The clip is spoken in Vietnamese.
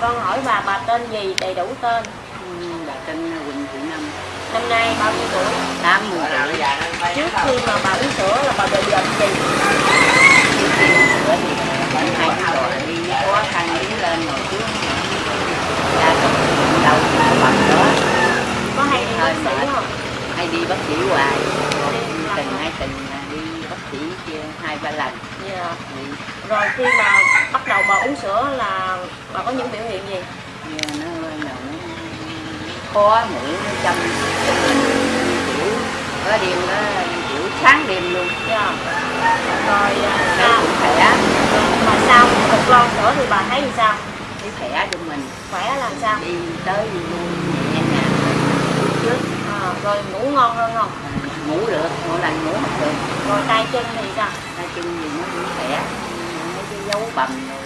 con hỏi bà bà tên gì đầy đủ tên Ừ, bà tên Quỳnh Thị Năm năm nay bao nhiêu tuổi tám mươi tuổi trước khi mà bà uống sữa là bà bị bệnh gì bệnh hai rồi đi khó khăn đi lên rồi trước ra trong đầu bằng đó có hay đi bác sĩ không hay đi bác sĩ hoài từng hai tuần đi bác sĩ kia hai ba lần dạ. thì rồi khi mà bắt đầu bà uống sữa là bà có những biểu hiện gì? Giờ nó nó khó châm châm kiểu có đêm nó kiểu sáng đêm luôn. Dạ. rồi à, sao? khỏe. Mà sau một lon sữa thì bà thấy như sao? Thấy khỏe cho mình. Khỏe làm sao? Đi tới luôn nhẹ nhàng trước. À, rồi ngủ ngon hơn không? Ngủ được mỗi lần ngủ được rồi tay chân thì sao? Hai chân gì nó cũng khỏe cuando